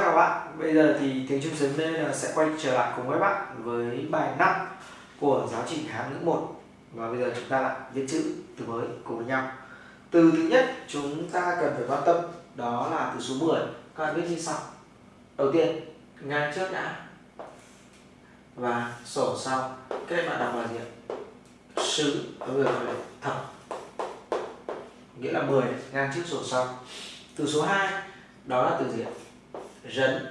các bạn, bây giờ thì tiếng Trung sớm là sẽ quay trở lại cùng với bạn với bài 5 của giáo trình hàm ngữ 1 và bây giờ chúng ta lại viết chữ từ mới cùng với nhau. Từ thứ nhất chúng ta cần phải quan tâm đó là từ số 10. Các bạn viết như sau. Đầu tiên ngang trước đã và sổ sau. Cái bạn đọc là gì ạ? Sứ ở người gọi là thập nghĩa là 10 ngang trước sổ sau. Từ số 2 đó là từ gì ạ? Rấn.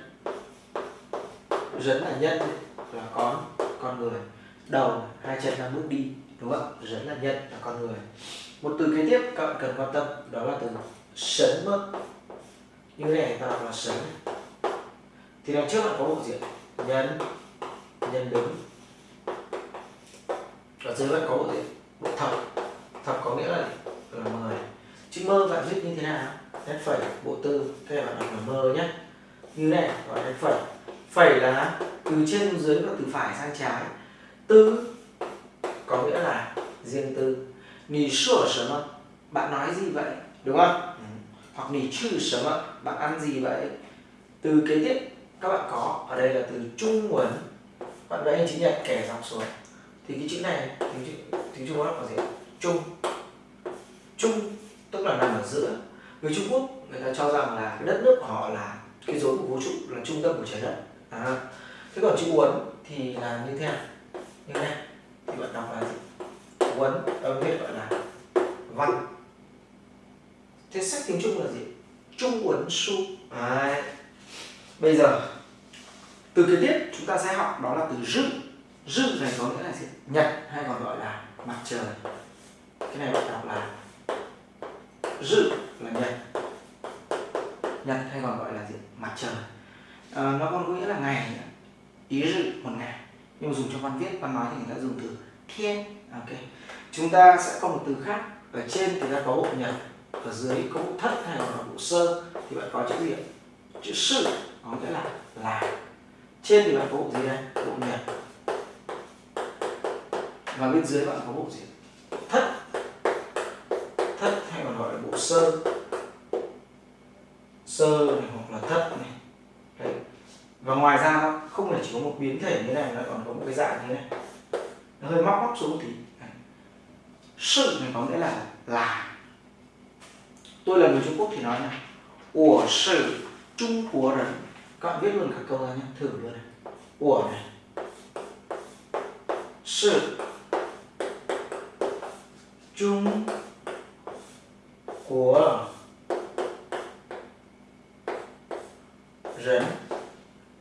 Rấn là nhân là con con người. Đầu, hai chân đang bước đi, đúng không rấn là nhân, là con người. Một từ kế tiếp các bạn cần quan tâm, đó là từ sấn mất như thế này ta đọc là sấn. Thì đằng trước bạn có bộ diện nhân nhân đứng. Ở dưới bạn có bộ diện bộ thập. Thập có nghĩa là là mười chữ mơ bạn viết như thế nào? Nét phẩy, bộ tư. Thế bạn đọc là mơ nhé như này gọi là phẩy. Phẩy là từ trên xuống dưới và từ phải sang trái. Tư có nghĩa là riêng tư. Nì sửa sở bạn nói gì vậy? Đúng không? Ừ. hoặc nì chữ sở bạn ăn gì vậy? Từ kế tiếp các bạn có. Ở đây là từ trung nguồn. Bạn vẽ hình chữ nhật kẻ dọc xuống. Thì cái chữ này tiếng, tiếng trung quốc là gì? Trung. Trung tức là nằm ở giữa. Người trung quốc người ta cho rằng là cái đất nước của họ là cái rối của vũ trụ là trung tâm của trái đất. À. thế còn chữ uốn thì là như thế nào? Như thế này thì bạn đọc là gì? Uốn, âm viết gọi là văn. Thế sách tiếng trung là gì? Trung uốn su. À. bây giờ, từ kế tiếp chúng ta sẽ học đó là từ rư rư này có nghĩa là gì? Nhật hay còn gọi là mặt trời. Cái này bạn đọc là rư là nhật nhật hay còn gọi là gì? Mặt trời. À, nó còn có nghĩa là ngày ý dự một ngày. Nhưng mà dùng trong văn viết văn nói thì người ta dùng từ thiên. Ok. Chúng ta sẽ có một từ khác. Ở trên thì ta có bộ nhật ở dưới có bộ thất hay còn là bộ sơ. Thì bạn có chữ gì chữ sự có nghĩa là là. Trên thì bạn có bộ gì đây? Bộ nhật. Và bên dưới bạn có bộ gì? Thất. Thất hay còn gọi là bộ sơ sơ này hoặc là thất này. Đấy. và ngoài ra nó không phải chỉ có một biến thể như này, nó còn có một cái dạng như này. Nó hơi móc móc xuống thì sự này có nghĩa là là. Tôi là người Trung Quốc thì nói này của sự Trung Quốc 人 các bạn viết luôn cả câu ra nhé, thử luôn này. Của này. Sự Trung của rấn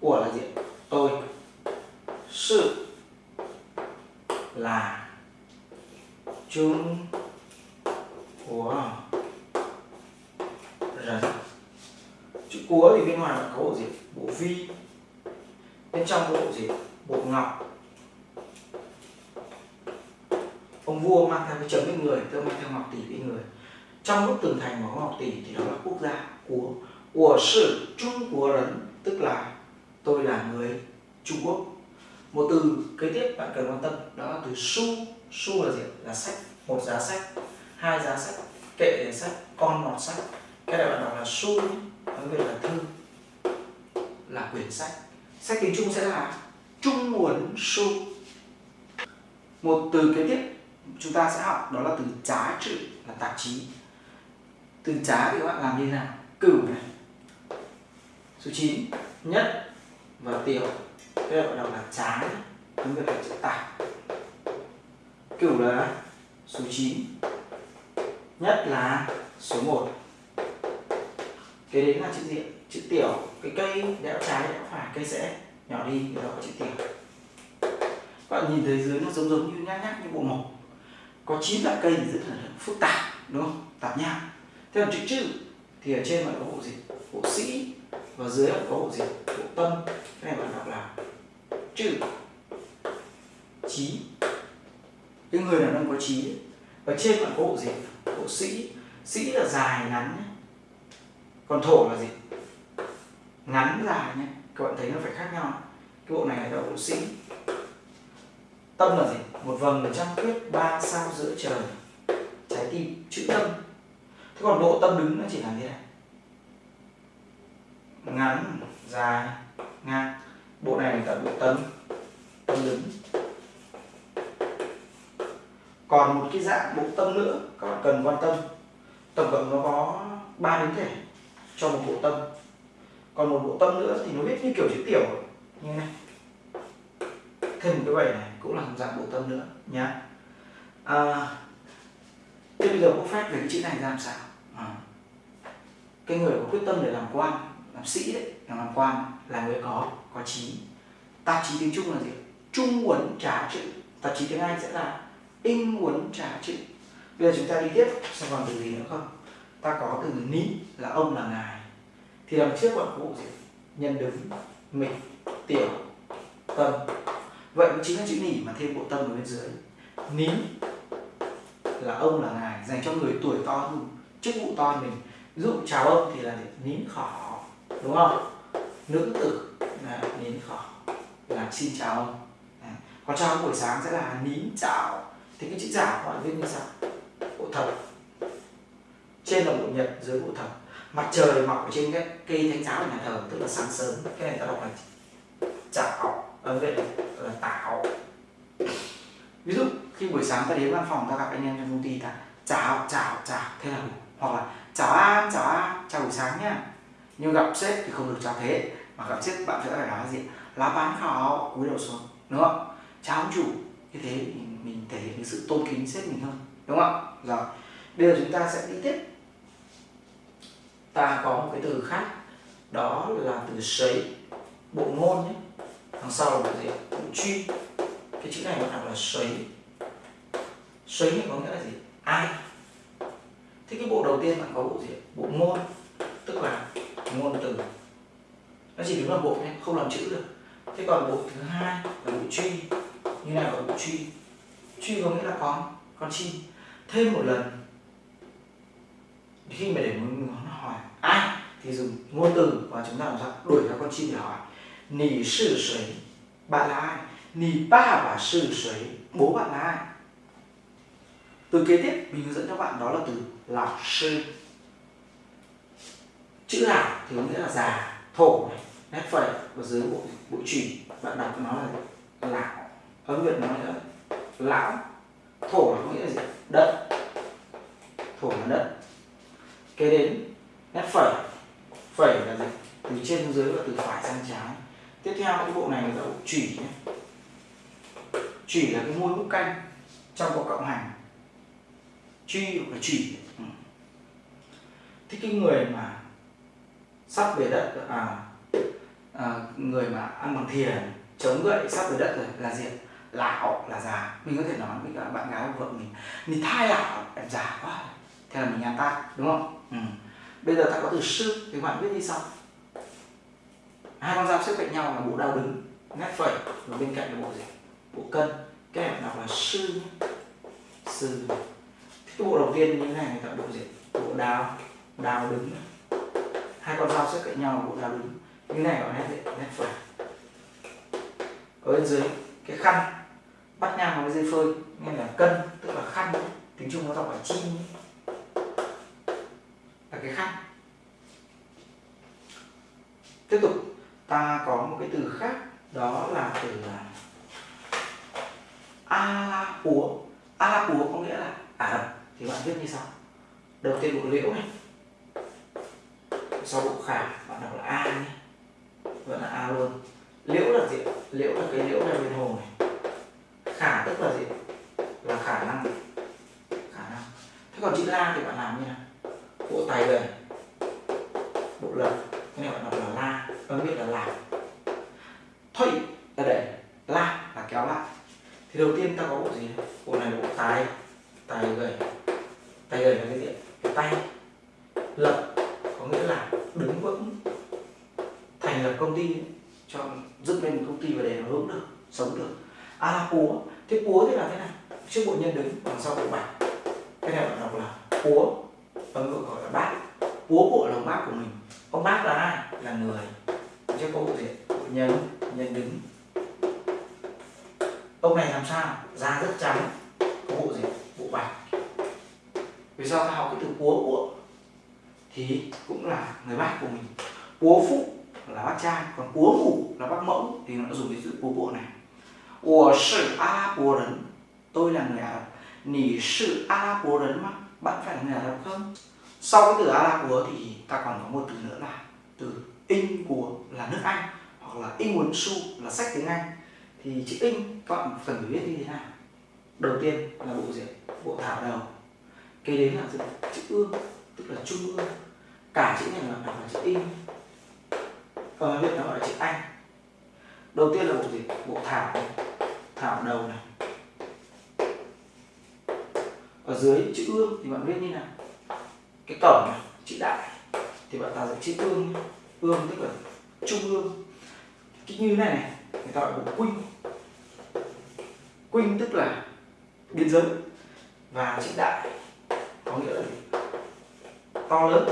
của là gì tôi sự là chung của rấn chữ ngoài có bộ gì bộ vi bên trong bộ gì bộ ngọc. Ông vua mang theo cái chấm bên người tôi mang theo ngọc tỷ bên người. Trong lúc tường thành mà có ngọc tỷ thì đó là quốc gia của của sự Trung Quốc 人 tức là tôi là người Trung Quốc. Một từ kế tiếp bạn cần quan tâm, đó là từ su su là gì? Là sách, một giá sách, hai giá sách, kệ sách, con mọt sách. Cái này bạn đọc là su nói về là thư là quyển sách. Sách tiếng Trung sẽ là Trung nguồn su. Một từ kế tiếp chúng ta sẽ học đó là từ trá trự, là tạp chí. Từ trá thì các bạn làm như thế nào? Cửu này. Số 9 nhất và tiểu. Đây gọi đọc là tráng tiếng việt là chữ tạp. Cửu là số 9 nhất là số 1 cái đến là chữ gì chữ tiểu cái cây đẽo trái đẽo phải, cây sẽ nhỏ đi thì đó có chữ tiểu các bạn nhìn thấy dưới nó giống giống như nhát nhát như bộ mộc. Có chín loại cây thì rất là phức tạp, đúng không? Tạp nhau thế còn chữ chữ thì ở trên bạn có bộ gì? Bộ sĩ, và dưới có bộ gì? Bộ tâm. Cái này bạn đọc là chữ. Trí cái người nào đang có trí và trên bạn có bộ gì? Bộ sĩ. Sĩ là dài ngắn còn thổ là gì? Ngắn dài nhé. Các bạn thấy nó phải khác nhau. Cái bộ này là bộ sĩ. Tâm là gì? Một vầng trăng khuyết ba sao giữa trời. Trái tim, chữ tâm. Thế còn độ tâm đứng nó chỉ là như này. Ngắn, dài, ngang. Bộ này là bộ tâm. Tâm đứng. Còn một cái dạng bộ tâm nữa, các bạn cần quan tâm. Tổng cộng nó có ba biến thể cho một bộ tâm còn một bộ tâm nữa thì nó viết như kiểu chữ tiểu. Như này. Thêm một cái vẩy này cũng là một dạng bộ tâm nữa nhá. À, thế bây giờ có phép về cái chữ này làm sao? À, cái người có quyết tâm để làm quan làm sĩ đấy làm quan là người có có trí. Tạp chí tiếng trung là gì? Trung uẩn trả chữ tạp chí tiếng anh sẽ là in uẩn trả chữ bây giờ chúng ta đi tiếp xem còn từ gì nữa không? Ta có từ ní là ông là ngài thì đằng trước bạn có bộ gì nhân đứng, mình, tiểu, tâm. Vậy cũng chính là chữ nỉ mà thêm bộ tâm ở bên dưới. Ní là ông, là ngài, dành cho người tuổi to hơn. Chức vụ to hơn mình. Ví dụ chào ông thì là nín khỏ đúng không? Nữ tử là nín khỏ là xin chào ông. À. còn chào buổi sáng sẽ là nín chào. Thì cái chữ chào gọi viết như sao bộ thập. Trên là bộ nhật, dưới bộ thập mặt trời mọc ở trên cái cây thánh giáo ở nhà thờ tức là sáng sớm. Cái này ta đọc là chảo à, ở đây là tạo ví dụ khi buổi sáng ta đến văn phòng ta gặp anh em trong công ty ta chào chào chào thế là hoặc là chào an chào an chào buổi sáng nhá nhưng gặp sếp thì không được chào thế mà gặp sếp bạn sẽ phải nói gì lá bán khảo cúi đầu xuống. Đúng không? Chào ông chủ. Như thế mình, mình thể hiện cái sự tôn kính sếp mình hơn đúng không rồi bây giờ chúng ta sẽ đi tiếp ta có một cái từ khác, đó là từ sấy, bộ ngôn nhé. Đằng sau là bộ gì bộ truy. Cái chữ này nó đọc là sấy. Sấy có nghĩa là gì? Ai? Thế cái bộ đầu tiên bạn có bộ gì bộ ngôn, tức là ngôn từ. Nó chỉ đứng là bộ nhé, không làm chữ được. Thế còn bộ thứ hai là bộ truy. Như này là bộ truy. Truy có nghĩa là con con chim. Thêm một lần khi mà để muốn hỏi, ai? Thì dùng ngôn từ và chúng ta làm sao? Đuổi theo con chim để hỏi, nì sư sấy bạn là ai? Nì ba và sư sấy bố bạn là ai? Từ kế tiếp, mình hướng dẫn cho bạn đó là từ lão sư. Chữ lão thì có nghĩa là già, thổ này, nét phẩy và dưới bộ bộ chỉ bạn đọc nó là lão âm việt nói là lão thổ là có nghĩa là gì? Đất. Thổ là đất kế đến nét phẩy. Phẩy là gì? Từ trên xuống dưới và từ phải sang trái. Tiếp theo cái bộ này là bộ chỉ nhé. Chỉ là cái môi múc canh trong bộ cộng hành. Truy và là chỉ ừ. thế cái người mà sắp về đất à, à người mà ăn bằng thiền chống gậy sắp về đất rồi là gì lão là già. Mình có thể nói với cả bạn gái của vợ mình mình thai lão em già quá. Thế là mình ăn ta đúng không? Ừ. bây giờ ta có từ sư, thì bạn biết như sau. Hai con dao xếp cạnh nhau là bộ đao đứng, nét phẩy, và bên cạnh là bộ gì? Bộ cân. Cái em đọc là sư nhé. Sư. Cái bộ đầu tiên như thế này, người ta bộ gì? Bộ đao đao đứng. Hai con dao xếp cạnh nhau là bộ đao đứng. Như này gọi nét gì? Nét phẩy. Ở bên dưới, cái khăn. Bắt nhang với dây phơi nên là cân, tức là khăn. Tiếng trung nó đọc là chi là cái khác. Tiếp tục, ta có một cái từ khác, đó là từ là a la púa a la púa có nghĩa là ả rập. Thì bạn viết như sau. Đầu tiên bộ liễu này. Sau bộ khả bạn đọc là a nhé. Vẫn là a luôn. Liễu là gì liễu là cái liễu này bên hồ này. Khả tức là gì là khả năng. Khả năng. Thế còn chữ la thì bạn làm như nào? Bộ tài về bộ lần cái này bạn đọc là la ta biết là làm. Thôi là để la là kéo lại. Thì đầu tiên ta có bộ gì? Bộ này bộ tài tài gầy tài gầy là cái gì cái tay. Lập, có nghĩa là đứng vững, thành lập công ty cho dựng lên một công ty và để nó hướng được, sống được. À A la púa. Thế púa thì là thế này trước bộ nhân đứng đằng sau bộ bạch. Cái này bạn đọc là púa ông nội gọi là bác. Bố bộ là ông bác của mình. Ông bác là ai? Là người. Chứ có cụ gì nhân nhân đứng. Ông này làm sao? Da rất trắng. Có bộ gì? Bộ bạch. Vì sao ta học cái từ bố bộ? thì cũng là người bác của mình. Bố phụ là bác trai còn bố ngủ là bác mẫu. Thì nó dùng cái chữ bố bộ này. Của sự a bố rấn. Tôi là người ả rập. Nỉ sự a bố rấn mà bạn phải là người Ả Rập không? Sau cái từ Ả Rập của thì ta còn có một từ nữa là từ in của là nước Anh hoặc là in muốn su là sách tiếng Anh. Thì chữ in các bạn cần phải biết như thế nào? Đầu tiên là bộ gì? Bộ thảo đầu. Kế đến là chữ, chữ ương tức là trung ương cả chữ này là đọc là chữ in. Còn biết nó gọi là chữ Anh. Đầu tiên là bộ gì? Bộ thảo. Thảo đầu này ở dưới chữ ương thì bạn viết như nào? Cái cổng này, chữ đại. Thì bạn tạo ra chữ ương ương tức là trung ương. Cái như này này, người ta gọi là quynh quynh tức là biên giới. Và chữ đại có nghĩa là gì? to lớn.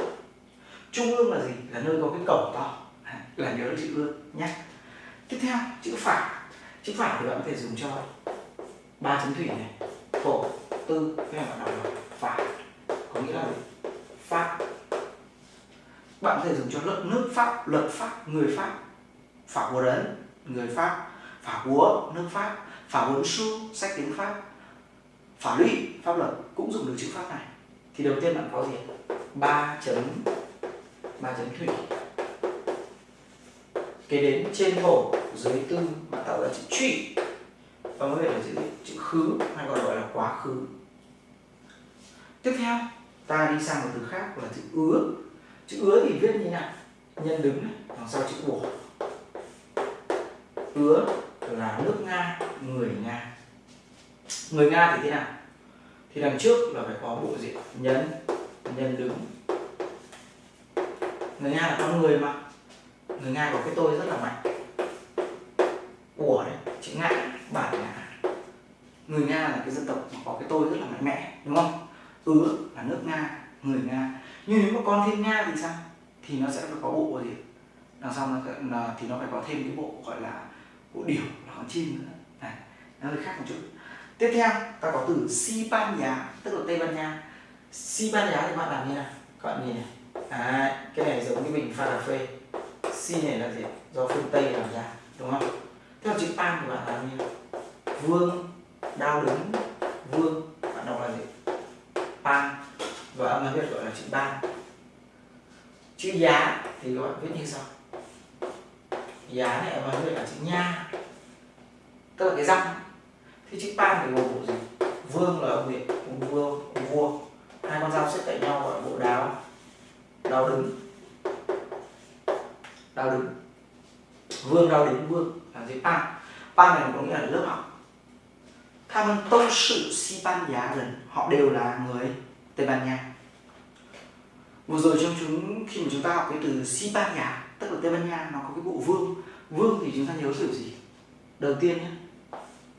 Trung ương là gì? Là nơi có cái cổng to. À, là nhớ chữ ương nhé. Tiếp theo, chữ phả chữ phả thì bạn có thể dùng cho ba chấm thủy này. Thổ tư, cái này bạn đọc là phả có nghĩa là pháp bạn có thể dùng cho luật nước pháp, luật pháp, người pháp. Pháp của đấng người pháp. Pháp của nước pháp pháp huấn su sách tiếng pháp. Pháp lụy pháp luật, cũng dùng được chữ pháp này. Thì đầu tiên bạn có gì ba chấm ba chấm thủy. Kế đến trên thổ dưới tư, bạn tạo ra chữ truy Vâng, và mới là chữ chữ khứ hay còn gọi là quá khứ. Tiếp theo, ta đi sang một từ khác là chữ ứa. Chữ ứa thì viết như nào? Nhân đứng này, đằng sau chữ bổ ứa là nước nga, người nga. Người nga thì thế nào? Thì đằng trước là phải có bộ diện nhân nhân đứng. Người nga là con người mà. Người nga có cái tôi rất là mạnh. Của đấy, chữ ngại bản ngã người nga là cái dân tộc mà có cái tôi rất là mạnh mẽ đúng không? Ứa là nước nga người nga. Nhưng nếu mà con thêm nga thì sao? Thì nó sẽ phải có bộ gì? Đằng sau nó thì nó phải có thêm cái bộ gọi là bộ điểu là con chim nữa. Này nó hơi khác một chút. Tiếp theo ta có từ si ban Nha tức là tây ban nha. Si ban Nha thì bạn làm như nào? Các bạn nhìn này. À, cái này giống như mình pha cà phê. Si này là gì? Do phương tây làm ra đúng không? Theo chữ tam của bạn là gì? vương đao đứng vương. Bạn đọc là gì? Pan và âm viết gọi là chữ ba chữ giá thì các bạn viết như sau. Giá này âm viết là chữ nha. Tức là cái răng thì chữ pan thì gồm bộ gì? Vương là ông điện ông vua ông vua. Hai con dao xếp cạnh nhau gọi bộ đáo. Đao đứng đao đứng vương đau đến vương là gì? Pan pan này có nghĩa là lớp học. Tham tông sự si ban giá gần họ đều là người tây ban nha. Vừa rồi trong chúng, khi mà chúng ta học cái từ si ban nhà tức là tây ban nha nó có cái bộ vương. Vương thì chúng ta nhớ kiểu gì? Đầu tiên nhé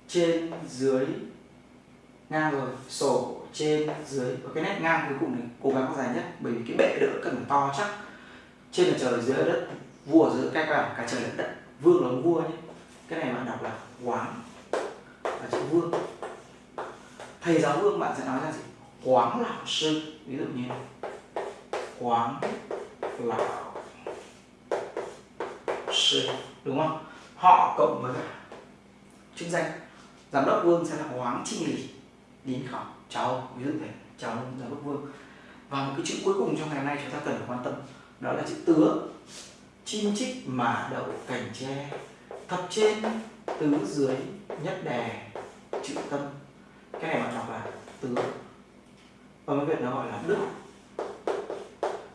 trên dưới ngang rồi, sổ trên dưới. Và cái nét ngang cuối cùng này, cố gắng dài nhất, bởi vì cái bệ đỡ cần phải to chắc. Trên là trời, dưới là đất vua giữa cái cả cả trời lẫn đất. Vương là ông vua nhé. Cái này bạn đọc là quán. Là chữ vương. Thầy giáo vương bạn sẽ nói ra gì? Quán lão sư. Ví dụ như quán lão sư. Đúng không? Họ cộng với chức danh. Giám đốc vương sẽ là hoáng trinh lý đến khảo. Cháu. Ví dụ thế. Cháu giám đốc vương. Và một cái chữ cuối cùng trong ngày hôm nay chúng ta cần phải quan tâm, đó là chữ tứ chim chích mà đậu cành tre thập trên, tứ dưới, nhất đè, chữ tâm. Cái này bạn đọc là tứ. Và cái việc nó gọi là đức.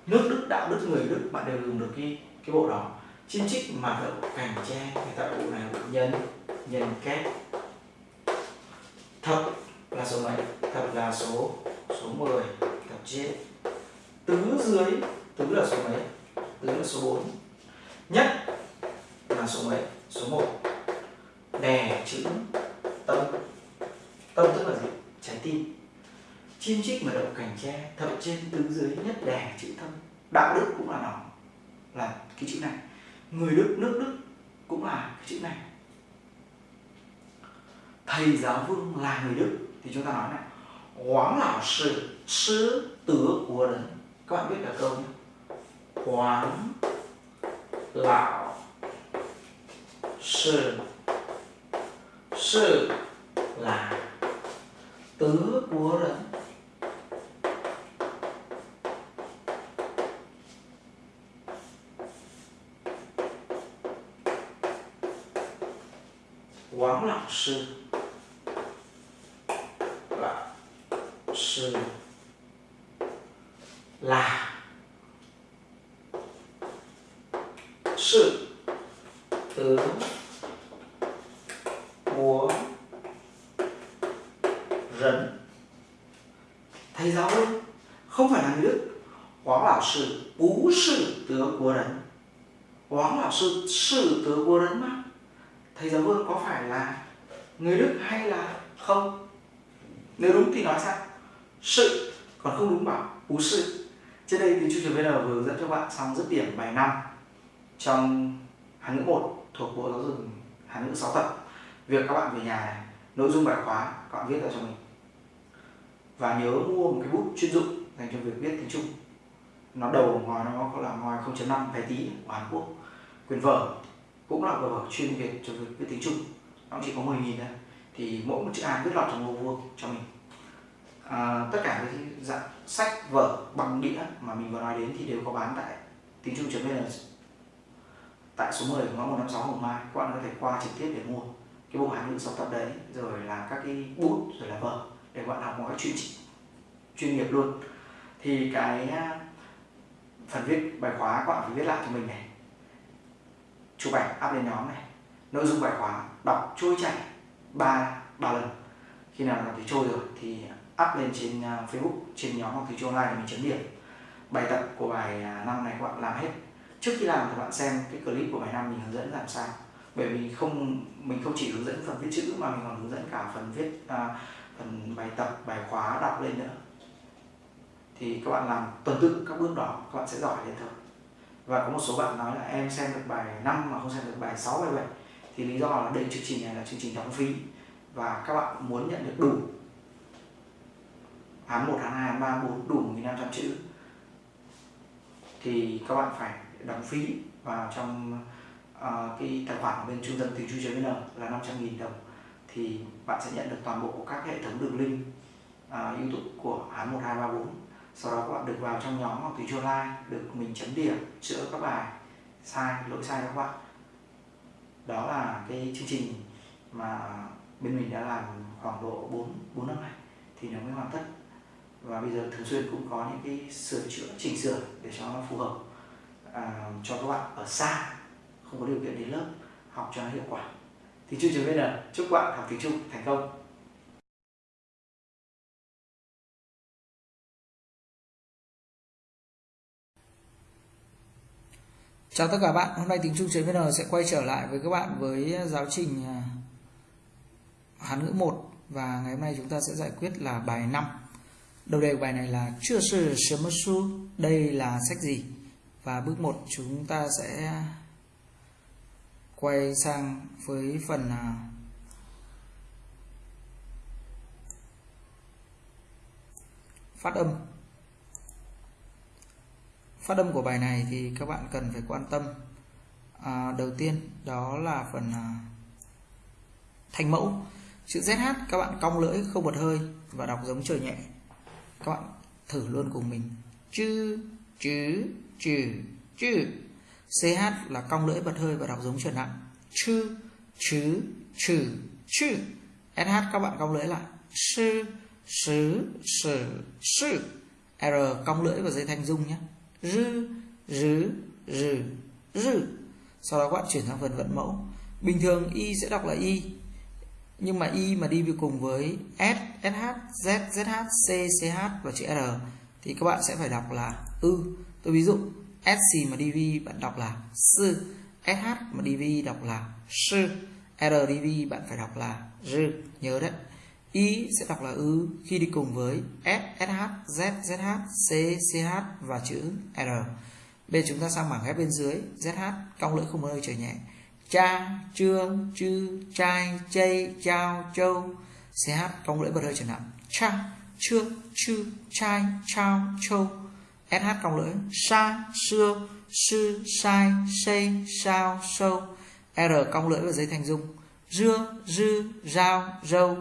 Nước, đức, đạo, đức, người, đức, bạn đều dùng được cái cái bộ đó. Chim chích mà đậu cành tre, người ta bộ này là nhân nhân kép thập là số mấy? Thập là số số 10 thập trên. Tứ dưới, tứ là số mấy? Tứ là số 4 nhất là số mấy? Số 1 đè chữ tâm. Tâm tức là gì? Trái tim. Chim chích mà đậu cành tre thập trên tứ dưới nhất đè chữ tâm. Đạo đức cũng là nó, là cái chữ này. Người đức, nước đức cũng là cái chữ này. Thầy giáo vương là người đức, thì chúng ta nói này. Hoàng lão sư sư tứ các bạn biết là câu nhé Hoàng lão sư sư là tứ của rẫn. Quán sư Lão sư Là Sự Tứ Của Rấn Thầy giáo ơi Không phải là người Đức Quán lão sư Bú sự tứ của rấn Quán lão sư Sự tứ của rấn mà thầy giáo vương có phải là người đức hay là không nếu đúng thì nói sao sự, còn không đúng bảo ú sự. Trên đây thì chương trình bây giờ vừa hướng dẫn cho bạn xong dứt điểm bài 5 trong Hán ngữ 1 thuộc Bộ Giáo dục Hán ngữ 6 tập. Việc các bạn về nhà này, nội dung bài khóa các bạn viết ra cho mình. Và nhớ mua một cái bút chuyên dụng dành cho việc viết tiếng Trung. Nó đầu ngòi, nó có là ngòi 0.5 vé tí, của Hàn Quốc. Quyền vở cũng là vở chuyên việt cho việc viết tiếng Trung. Nó chỉ có 10.000 thôi thì mỗi một chữ A viết lọt trong ô vuông cho mình. À, tất cả các dạng sách vở bằng đĩa mà mình vừa nói đến thì đều có bán tại tiếng Trung vn tại số 10 ngõ 156 Hồng Mai các bạn có thể qua trực tiếp để mua cái bộ hàng ngữ sáu tập đấy rồi là các cái bút rồi là vở để bạn học một cách chuyên chuyên nghiệp luôn. Thì cái à, phần viết bài khóa các bạn phải viết lại cho mình này chụp ảnh up lên nhóm này nội dung bài khóa đọc trôi chảy ba ba lần. Khi nào làm thì trôi rồi thì up lên trên à, Facebook trên nhóm học thì trôi online để mình chấm điểm. Bài tập của bài à, năm này các bạn làm hết. Trước khi làm thì bạn xem cái clip của bài năm mình hướng dẫn làm sao. Bởi vì không mình không chỉ hướng dẫn phần viết chữ mà mình còn hướng dẫn cả phần viết à, phần bài tập bài khóa đọc lên nữa. Thì các bạn làm tuần tự các bước đó các bạn sẽ giỏi lên thôi. Và có một số bạn nói là em xem được bài 5 mà không xem được bài 6 bài 7 thì lý do là đây chương trình này là chương trình đóng phí. Và các bạn muốn nhận được đủ. Hán 1, hán 2, hán 3, 4 đủ 1.500 chữ. Thì các bạn phải đóng phí vào trong uh, cái tài khoản ở bên trung tâm từ chu.vn là 500.000 đồng. Thì bạn sẽ nhận được toàn bộ các hệ thống đường link uh, YouTube của án 1, 2, 3, 4 sau đó các bạn được vào trong nhóm học từ Trung Online được mình chấm điểm chữa các bài sai lỗi sai các bạn đó là cái chương trình mà bên mình đã làm khoảng độ 4 4 năm nay thì nó mới hoàn tất. Và bây giờ thường xuyên cũng có những cái sửa chữa chỉnh sửa để cho nó phù hợp à, cho các bạn ở xa không có điều kiện đến lớp học cho nó hiệu quả. Thì chương trình VN chúc bạn học tiếng Trung thành công. Chào tất cả bạn, hôm nay tiếng Trung vn sẽ quay trở lại với các bạn với giáo trình à, Hán ngữ 1 và ngày hôm nay chúng ta sẽ giải quyết là bài 5. Đầu đề của bài này là chưa sư sớm su, đây là sách gì? Và bước 1 chúng ta sẽ quay sang với phần à, phát âm phát âm của bài này thì các bạn cần phải quan tâm. À, đầu tiên đó là phần à, thành mẫu. Chữ ZH các bạn cong lưỡi không bật hơi và đọc giống trời nhẹ. Các bạn thử luôn cùng mình. Chữ chữ chữ chữ. CH là cong lưỡi bật hơi và đọc giống trời nặng. Chữ chữ chữ chữ. SH các bạn cong lưỡi lại. Sư sứ sử sư. R cong lưỡi và dây thanh dung nhé rư, rứ, rừ rừ sau đó các bạn chuyển sang phần vận mẫu. Bình thường y sẽ đọc là y, nhưng mà y mà đi cùng với s sh z zh c ch và chữ r thì các bạn sẽ phải đọc là ư. Tôi ví dụ sc mà dv bạn đọc là sư sh mà dv đọc là sư rdv bạn phải đọc là r. Nhớ đấy. Y sẽ đọc là ư khi đi cùng với S, SH, Z, ZH, C, CH và chữ R. Bây giờ chúng ta sang bảng ghép bên dưới ZH, cong lưỡi không nơi trở nhẹ. Cha, chưa, chư, trai, chây, chao, châu. CH, cong lưỡi bật hơi trở nặng. Cha, chưa, chư, trai, chao, châu. sh cong lưỡi sa xưa sư sai xây sao sâu r cong lưỡi và dây thành dung dưa dư rau râu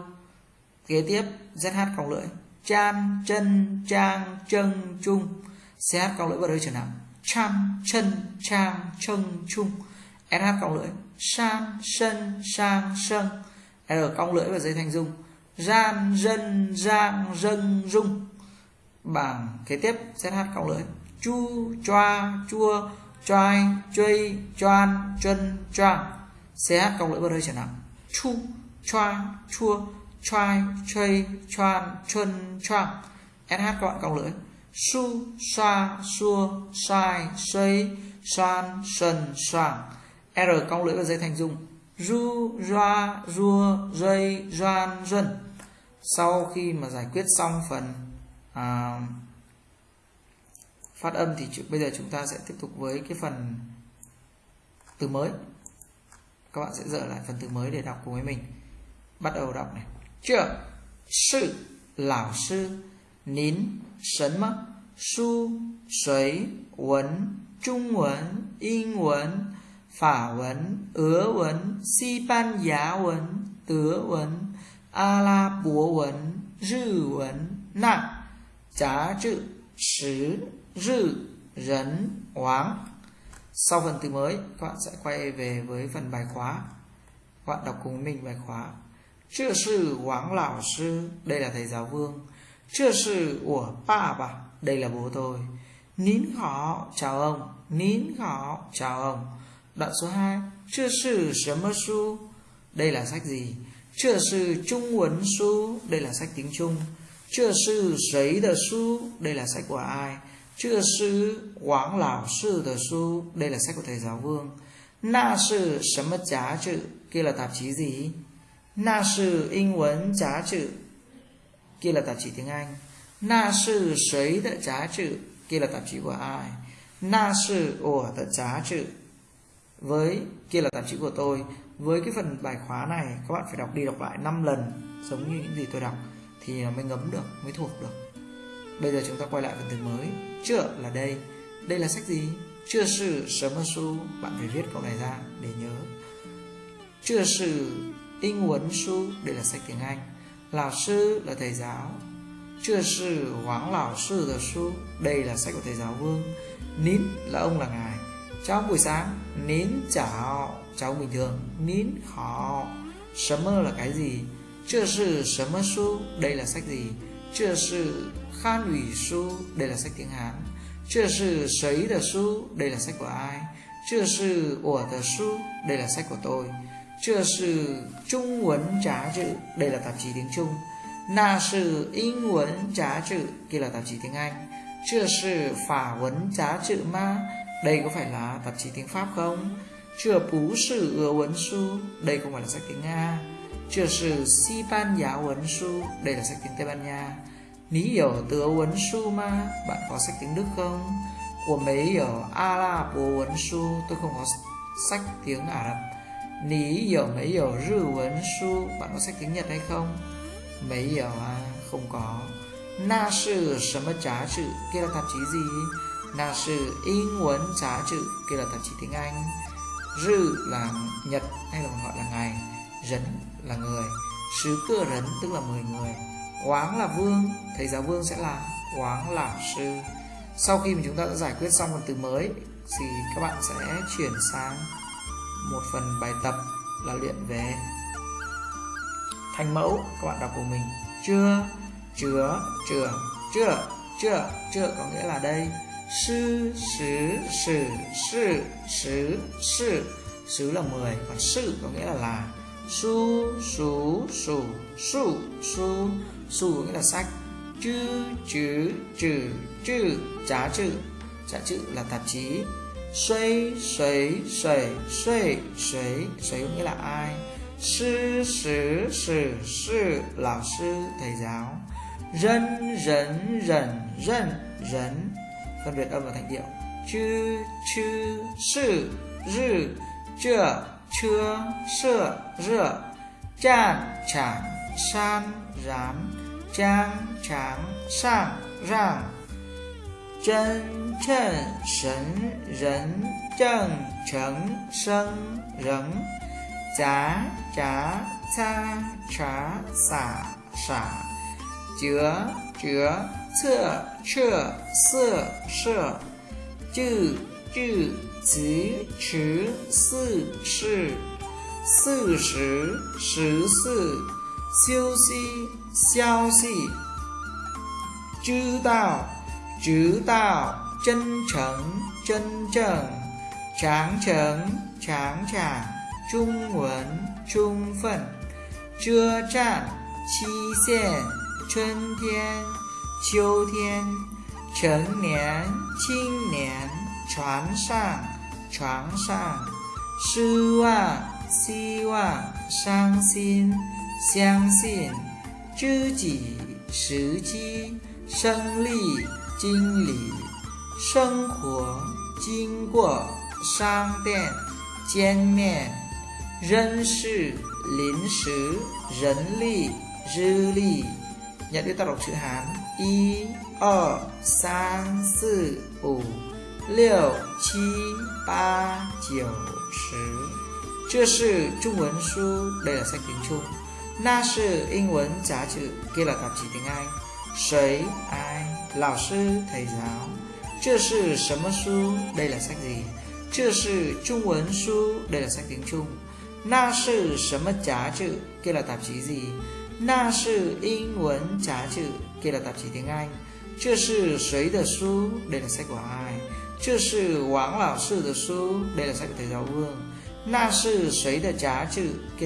kế tiếp zh cong lưỡi. Chan chân trang chân chung. Ch cong lưỡi vào đôi trở nặng chan chân trang chân chung. Sh cong lưỡi. San sân, sang, sân. R cong lưỡi và dây thành dung. Gian dân giang dân dung bảng kế tiếp zh cong lưỡi. Chu, choa, chua, choai chơi choan, chân, choang. Ch cong lưỡi vào đôi trở nặng chu, choa, chua try chuây tròn chân tròn sh các bạn cộng lưỡi. Su xoa xua sai xây xoan sần soảng r cong lưỡi và dây thành dung ru roa rua dây doan dân. Sau khi mà giải quyết xong phần à, phát âm thì bây giờ chúng ta sẽ tiếp tục với cái phần từ mới. Các bạn sẽ dở lại phần từ mới để đọc cùng với mình. Bắt đầu đọc này. chưa sư lão sư nín sấn mất su suy文中文英文法文俄文西班牙文德文阿拉伯文日文那杂志时日人hoàng sau phần từ mới các bạn sẽ quay về với phần bài khóa các bạn đọc cùng mình bài khóa 这是王老师 đây là thầy giáo vương 这是我爸爸 đây là bố tôi nín họ chào ông nín họ chào ông đoạn số 2 chưa sư sớm su đây là sách gì chưa sư trung huấn su đây là sách tiếng trung chưa sư giấy de su đây là sách của ai chưa sư quảng lão sư de su đây là sách của thầy giáo vương na sư sớm giá chữ kia là tạp chí gì Na sư in vấn giá trị Kia là tạp chí tiếng Anh. Na sư sấy đã giá trị Kia là tạp chí của ai? Na sư ủa đã giá trị Với kia là tạp chí của tôi. Với cái phần bài khóa này Các bạn phải đọc đi đọc lại 5 lần Giống như những gì tôi đọc Thì mới ngấm được, mới thuộc được. Bây giờ chúng ta quay lại phần từ mới. Chưa là đây. Đây là sách gì? Chưa sự sớm su Bạn phải viết câu này ra để nhớ. Chưa sự 英文书 đây là sách tiếng Anh lão sư là thầy giáo 这是王老师的书 đây là sách của thầy giáo vương nín là ông là ngài chào buổi sáng nín chào chào bình thường nín họ sớm là cái gì 这是什么书 đây là sách gì 这是汉语书 đây là sách tiếng Hán 这是谁的书 đây là sách của ai 这是我的书 đây là sách của tôi 这是中文杂志 đây là tạp chí tiếng Trung Na sư英文杂志 kia là tạp chí tiếng Anh. Chưa sư Phả vấn giá trị ma Đây có phải là tạp chí tiếng Pháp không? Chưa bú sư ứa vấn su Đây không phải là sách tiếng Nga. Chưa sư Si Ban Giá vấn su Đây là sách tiếng Tây Ban Nha. Ní hiểu tứa vấn su ma Bạn có sách tiếng Đức không? Của mấy hiểu A La Bồ vấn su Tôi không có sách tiếng Ả Rập. Lý hiểu mấy hiểu rư vấn su Bạn có sách tiếng Nhật hay không? Mấy hiểu à? Không có Na sư sớm trá chữ, Kia là tạp chí gì? Na sư in quấn trá chữ, Kia là tạp chí tiếng Anh Rư là Nhật hay là gọi là ngày Rấn là người Sứ cửa rấn tức là 10 người Oáng là vương, Thầy giáo vương sẽ là oáng là sư Sau khi mà chúng ta đã giải quyết xong phần từ mới Thì các bạn sẽ chuyển sang một phần bài tập là luyện về thành mẫu, các bạn đọc của mình. Chưa chứa chữa chưa chưa chưa, có nghĩa là đây. Sư sứ sử sự sứ sự sứ là 10 còn sự có nghĩa là là. Su sú sủ su su. Su có nghĩa là sách. Chữ chữ chữ chữ, giá chữ. Giá chữ là tạp chí xoay nghĩa là ai? Sư sử sử sư lão sư thầy giáo. Dân rấn rẩn rần, rấn. Phân biệt âm và thành điệu. Chư chư, sư, rư chưa chưa sơ rửa. Chan chẳng san, rán. Trang, tráng, sang rang 真称神人正成生人杂杂擦查洒洒折折侧彻色色智智词持四世四十十四休息消息知道直到真诚真正长城长长中文充分遮站期限春天秋天成年青年船上床上失望希望伤心相信知己时机胜利经理生活经过商店见面人事临时人力日历 Nhận biết tác đọc chữ Hán Y, O, San, Sư, Ủ, Liệu, Chi, Ba,九, 十这是中文书，đây là sách tiếng Trung. Na 是英文杂志，kia là tạp chí tiếng Anh. 谁 ai lão sư, thầy giáo. Chưa đây là sách gì? Chưa đây là sách tiếng Trung. Na kia là tạp chí gì? Na kia là tạp chí tiếng Anh. Chưa đây là sách của ai? Chưa đây là sách của thầy giáo Vương. Na sư sấy the trá